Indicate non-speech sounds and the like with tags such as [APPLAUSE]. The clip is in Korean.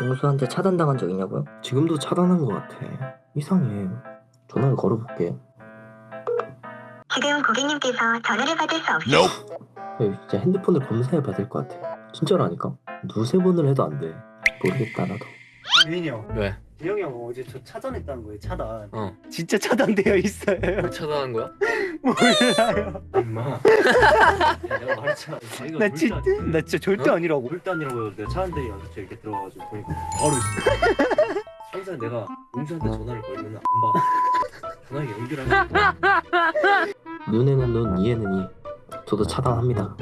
용수한테 차단당한 적 있냐고요? 지금도 차단한 것 같아. 이상해. 전화를 걸어볼게. 지금 고객님께서 전화를 받을 수 없... 야, 진짜 핸드폰을 검사해 봐야 될 것 같아. 진짜라니까. 두세 번을 해도 안 돼. 모르겠다 나도. 유인이 형 왜? 대영이 형 어제 저 차단했다는 거예요 차단. 어. 진짜 차단되어 있어요? 뭘 차단한 거야? [LAUGHS] 몰라요. 임마. [LAUGHS] 내가 말했잖아 자기가 나 진짜 나 진짜 절대 어? 아니라고. 물단이라고 내가 차한대 연습실 이렇게 들어가가지고 보니까 바로 있어. [LAUGHS] 항상 내가 용수한테 전화를 걸면 안봐 전화기 연결하는 거 눈에는 눈, 이에는 이. 저도 차단합니다.